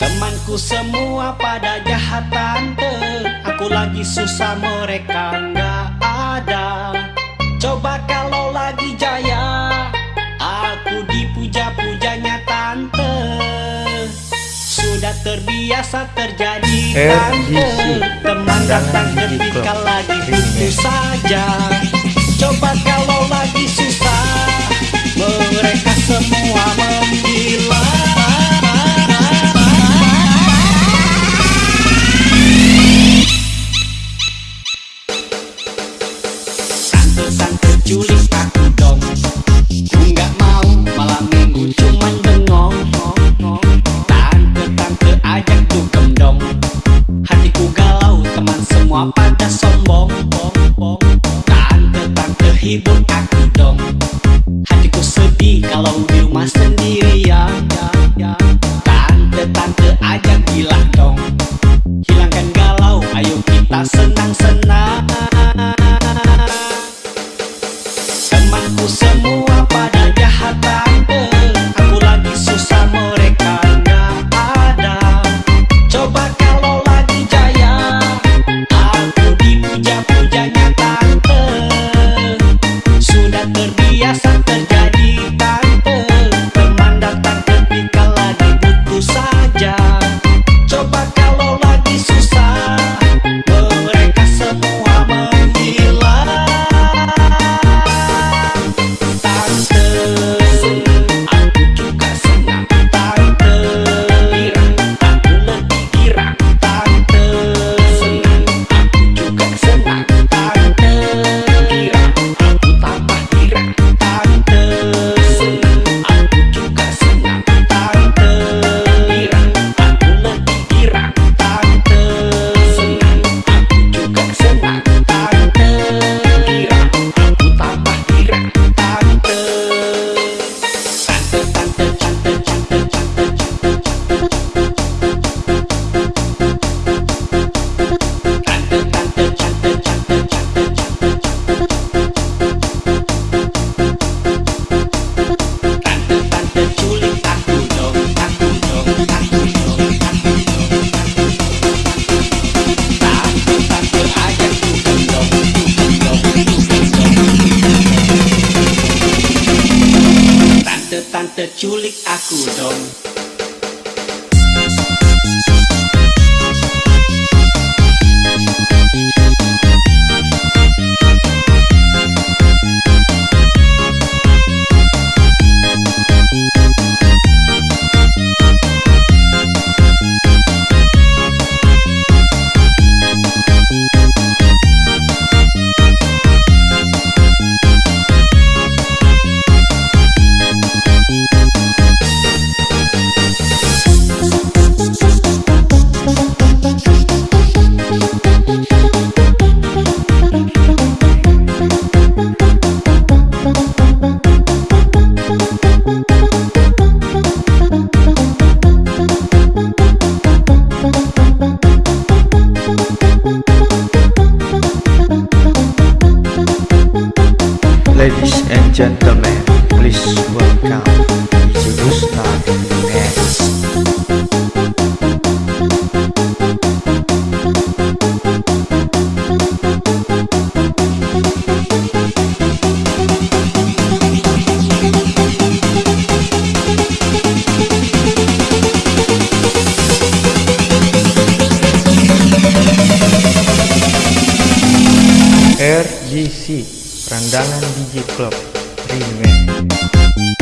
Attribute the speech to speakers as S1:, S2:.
S1: Temanku semua pada jahat tante Aku lagi susah mereka nggak ada. Coba kalau lagi jaya Aku dipuja-pujanya tante. Sudah terbiasa terjadi tante. Teman datang ketika lagi butuh saja. Coba kalau lagi susah Mereka semua Tante-tante culik aku dong Ku nggak mau malam minggu cuman bengong. Tante-tante ajak tuh dong Hatiku galau teman semua pada sombong. Tante-tante hibur aku dong Hatiku sedih kalau di rumah sendirian Sudah tante culik aku dong.
S2: Ladies and gentlemen, please welcome DJ Gustav Remix. RGC Rendangan DJ Club Remake